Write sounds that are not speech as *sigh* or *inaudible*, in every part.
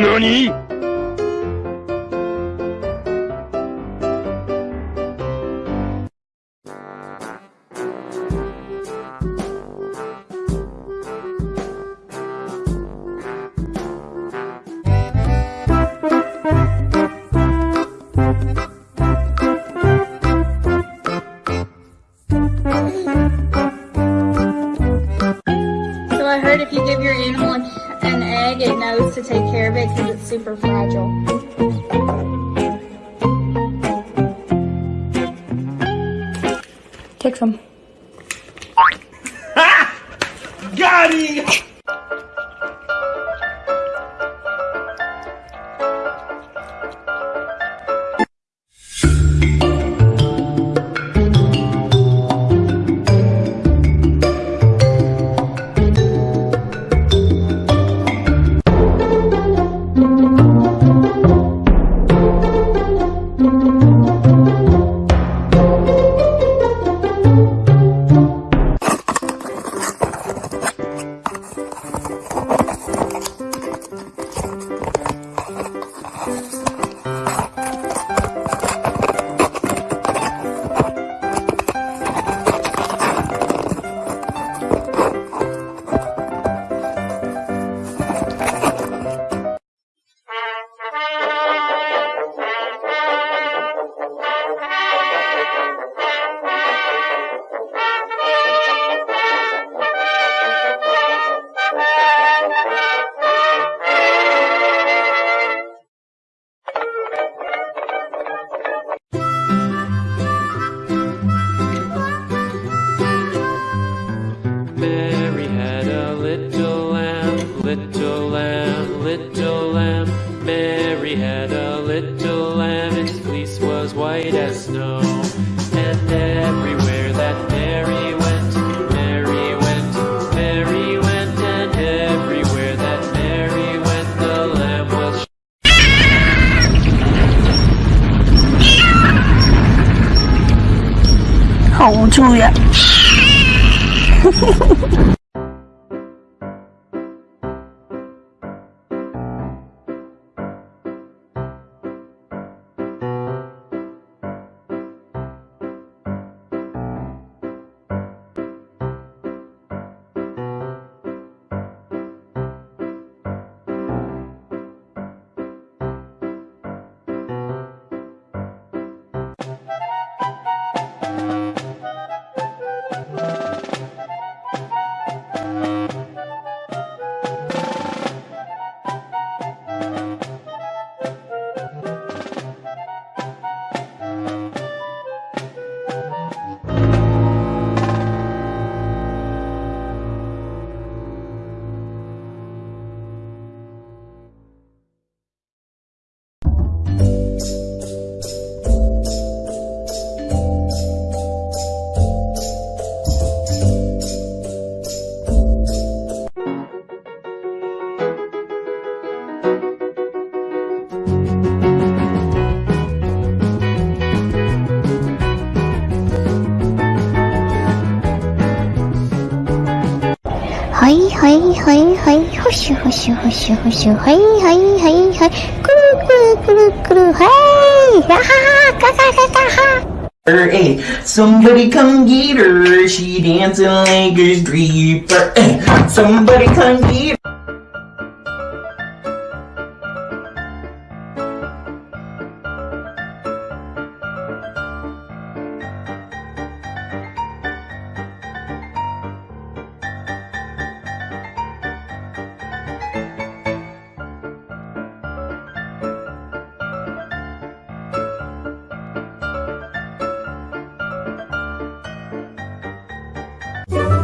何？Super. Take some. *laughs* Got him! little lamb, little lamb. Mary had a little lamb, its fleece was white as snow. And everywhere that Mary went, Mary went, Mary went, and everywhere that Mary went, the lamb was. Oh, Julia. *laughs* はいはい、ほしゅほしゅほしゅほしゅ、はいはいはいはい、くるくるくるくる、はい、ははは、かかかかは。 Hey, somebody come get her. She dancing like a stripper. Hey, somebody come get her.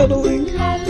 cuddling.